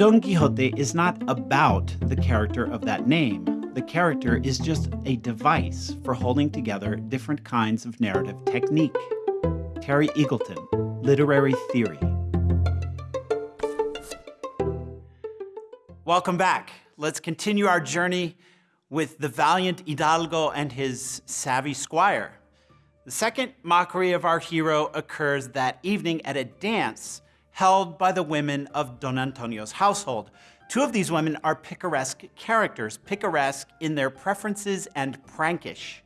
Don Quixote is not about the character of that name. The character is just a device for holding together different kinds of narrative technique. Terry Eagleton, Literary Theory. Welcome back. Let's continue our journey with the valiant Hidalgo and his savvy squire. The second mockery of our hero occurs that evening at a dance held by the women of Don Antonio's household. Two of these women are picaresque characters, picaresque in their preferences and prankish,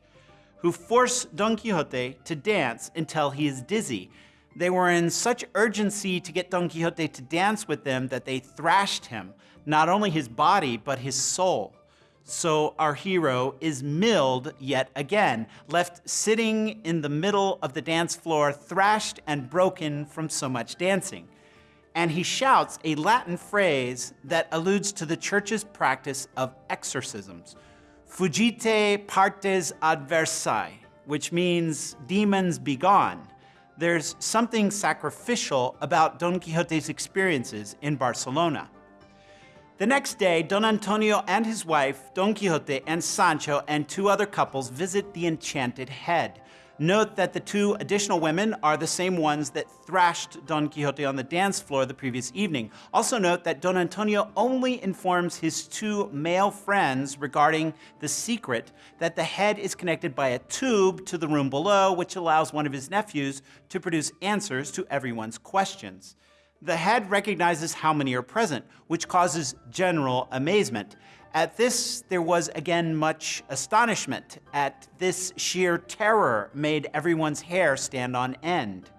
who force Don Quixote to dance until he is dizzy. They were in such urgency to get Don Quixote to dance with them that they thrashed him, not only his body, but his soul. So our hero is milled yet again, left sitting in the middle of the dance floor, thrashed and broken from so much dancing. And he shouts a Latin phrase that alludes to the church's practice of exorcisms. Fugite partes adversae, which means demons be gone. There's something sacrificial about Don Quixote's experiences in Barcelona. The next day, Don Antonio and his wife, Don Quixote and Sancho and two other couples visit the Enchanted Head. Note that the two additional women are the same ones that thrashed Don Quixote on the dance floor the previous evening. Also note that Don Antonio only informs his two male friends regarding the secret that the head is connected by a tube to the room below, which allows one of his nephews to produce answers to everyone's questions. The head recognizes how many are present, which causes general amazement. At this, there was again much astonishment. At this sheer terror made everyone's hair stand on end.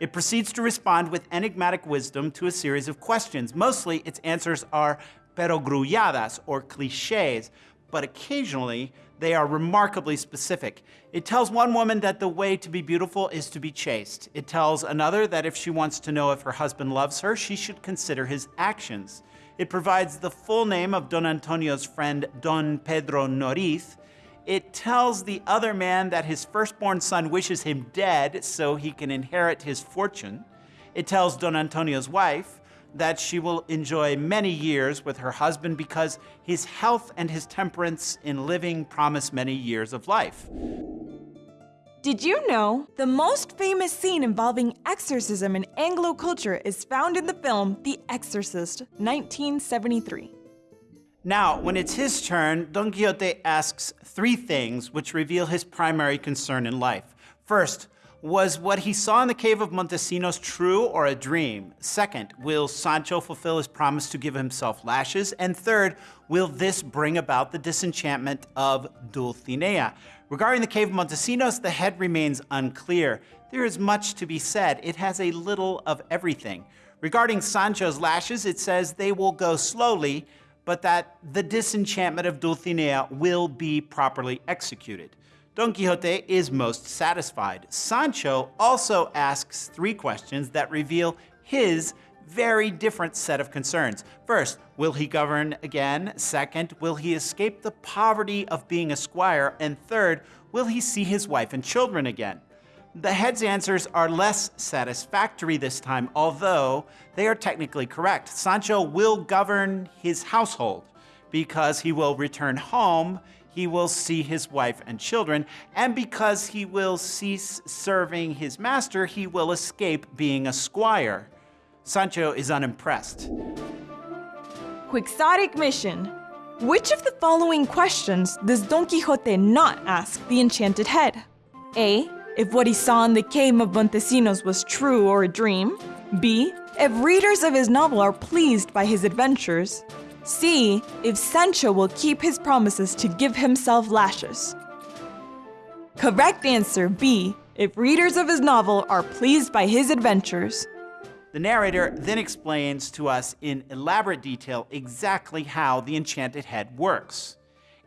It proceeds to respond with enigmatic wisdom to a series of questions. Mostly, its answers are perogrulladas, or cliches, but occasionally they are remarkably specific. It tells one woman that the way to be beautiful is to be chaste. It tells another that if she wants to know if her husband loves her, she should consider his actions. It provides the full name of Don Antonio's friend, Don Pedro Noriz. It tells the other man that his firstborn son wishes him dead so he can inherit his fortune. It tells Don Antonio's wife that she will enjoy many years with her husband because his health and his temperance in living promise many years of life. Did you know the most famous scene involving exorcism in Anglo culture is found in the film The Exorcist, 1973? Now, when it's his turn, Don Quixote asks three things which reveal his primary concern in life. First, was what he saw in the cave of Montesinos true or a dream? Second, will Sancho fulfill his promise to give himself lashes? And third, will this bring about the disenchantment of Dulcinea? Regarding the cave of Montesinos, the head remains unclear. There is much to be said. It has a little of everything. Regarding Sancho's lashes, it says they will go slowly, but that the disenchantment of Dulcinea will be properly executed. Don Quixote is most satisfied. Sancho also asks three questions that reveal his very different set of concerns. First, will he govern again? Second, will he escape the poverty of being a squire? And third, will he see his wife and children again? The head's answers are less satisfactory this time, although they are technically correct. Sancho will govern his household because he will return home he will see his wife and children, and because he will cease serving his master, he will escape being a squire. Sancho is unimpressed. Quixotic mission. Which of the following questions does Don Quixote not ask the enchanted head? A. If what he saw in the cave of Montesinos was true or a dream. B. If readers of his novel are pleased by his adventures. C. If Sancho will keep his promises to give himself lashes. Correct answer B. If readers of his novel are pleased by his adventures. The narrator then explains to us in elaborate detail exactly how the enchanted head works.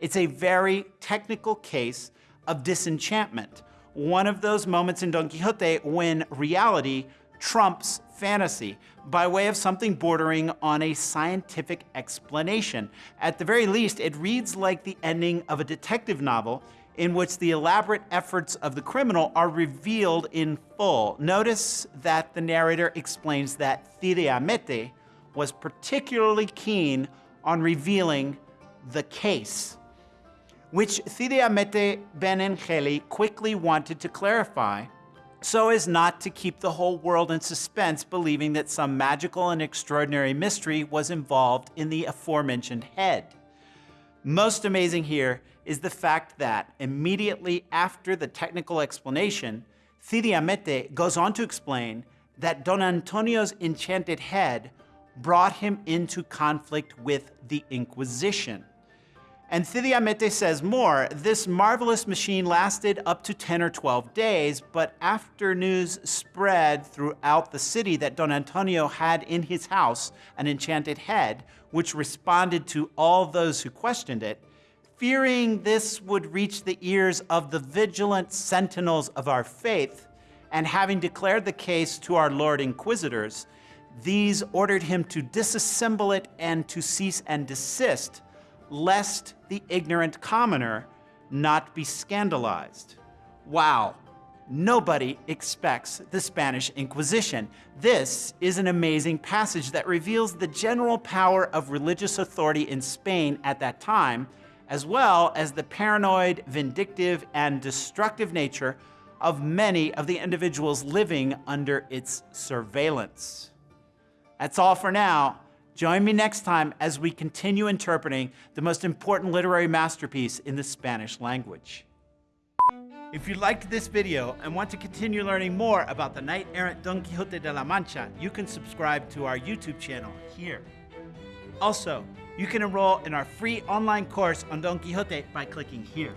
It's a very technical case of disenchantment, one of those moments in Don Quixote when reality trumps fantasy by way of something bordering on a scientific explanation. At the very least, it reads like the ending of a detective novel in which the elaborate efforts of the criminal are revealed in full. Notice that the narrator explains that Cide Hamete, was particularly keen on revealing the case, which Cide Hamete Benengeli quickly wanted to clarify so as not to keep the whole world in suspense, believing that some magical and extraordinary mystery was involved in the aforementioned head. Most amazing here is the fact that immediately after the technical explanation, Cide Hamete goes on to explain that Don Antonio's enchanted head brought him into conflict with the Inquisition. And Cide Hamete says more, this marvelous machine lasted up to 10 or 12 days, but after news spread throughout the city that Don Antonio had in his house an enchanted head, which responded to all those who questioned it, fearing this would reach the ears of the vigilant sentinels of our faith, and having declared the case to our Lord Inquisitors, these ordered him to disassemble it and to cease and desist, lest the ignorant commoner not be scandalized. Wow, nobody expects the Spanish Inquisition. This is an amazing passage that reveals the general power of religious authority in Spain at that time, as well as the paranoid, vindictive, and destructive nature of many of the individuals living under its surveillance. That's all for now. Join me next time as we continue interpreting the most important literary masterpiece in the Spanish language. If you liked this video and want to continue learning more about the knight-errant Don Quixote de la Mancha, you can subscribe to our YouTube channel here. Also, you can enroll in our free online course on Don Quixote by clicking here.